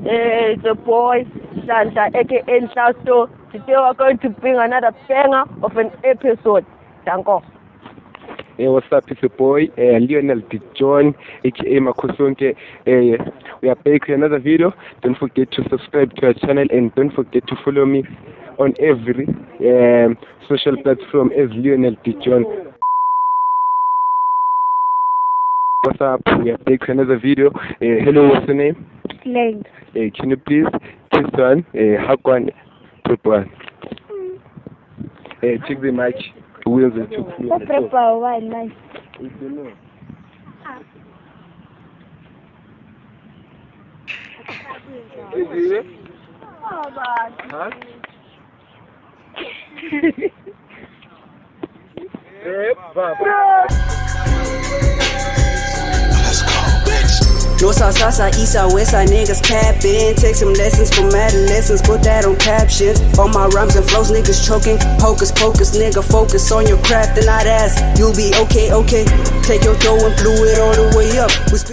Uh, it's a boy, Santa, aka Nhlasto. Today we're going to bring another banger of an episode. Danko. Hey, what's up? It's your boy uh, Lionel D. John, aka Makosonke. Uh, we are back with another video. Don't forget to subscribe to our channel and don't forget to follow me on every um, social platform as Lionel D. John. What's up? We are back with another video. Uh, hello, what's your name? Slade. Uh, can you please kiss one? Uh, hug one, put one. Uh, check the mic. Wheels and two. Prepare one nice. Huh? Eh, baba. North, south, south, side, east, side, west side, niggas capping. Take some lessons from adolescents, put that on captions. All my rhymes and flows, niggas choking. Hocus pocus, nigga, focus on your craft and not ask. You'll be okay, okay. Take your throw and blew it all the way up.